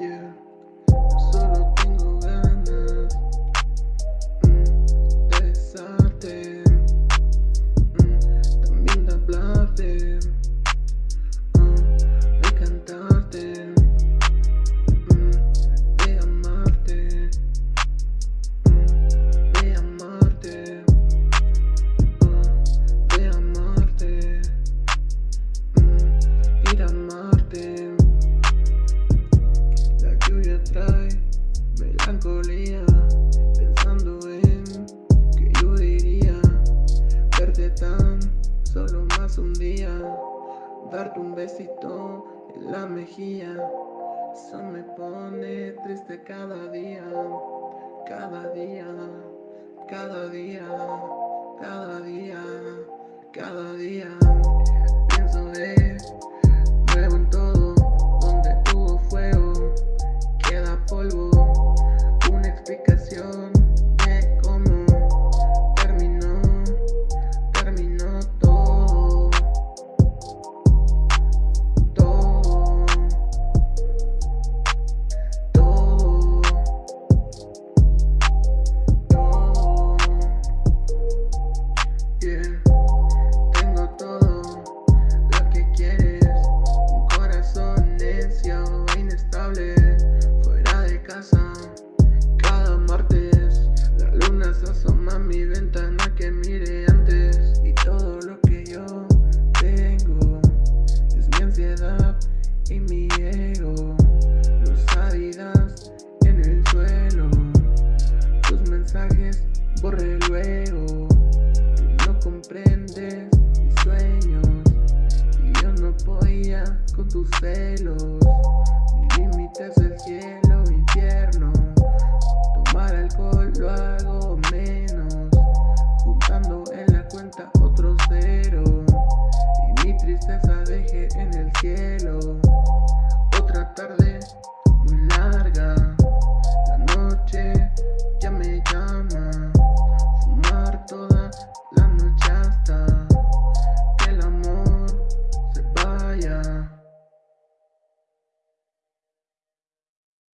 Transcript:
Yeah. un día, darte un besito en la mejilla. Se me pone triste cada día, cada día, cada día, cada día, cada día. Pienso de nuevo en todo, donde tuvo fuego, queda polvo, una explicación.